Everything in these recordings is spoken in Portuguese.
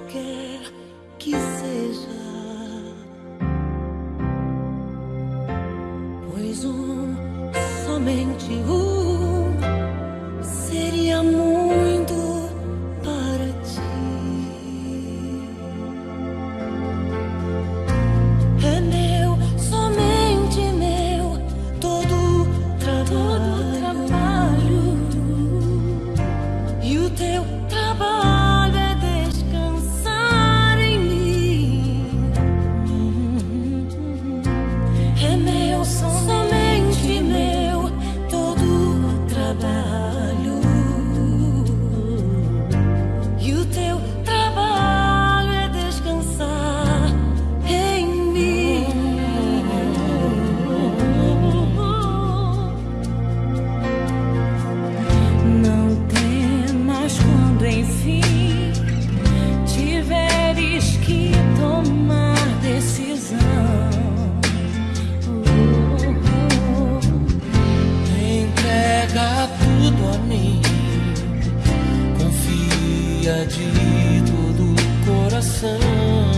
qualquer que seja. Pois um, somente um. de todo o coração.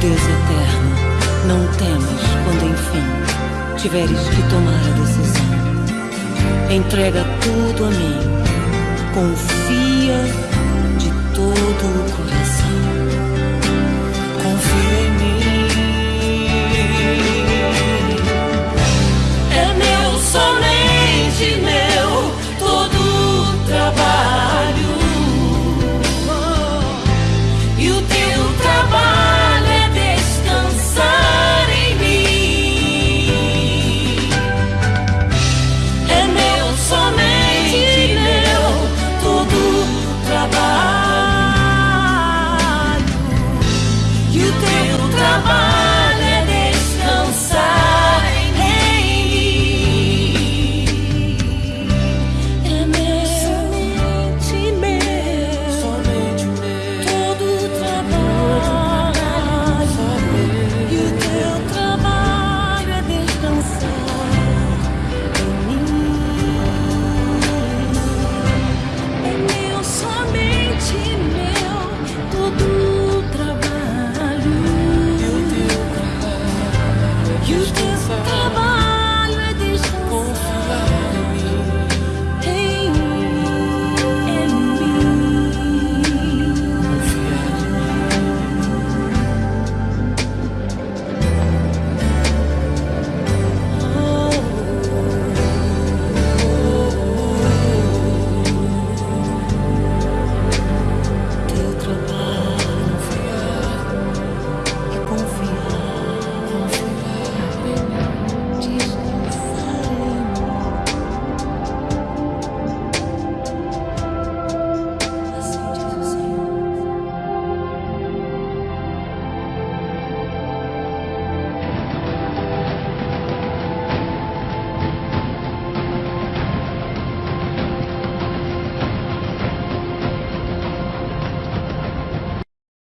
Deus eterno, não temas quando enfim tiveres que tomar a decisão. Entrega tudo a mim, confia de todo o coração.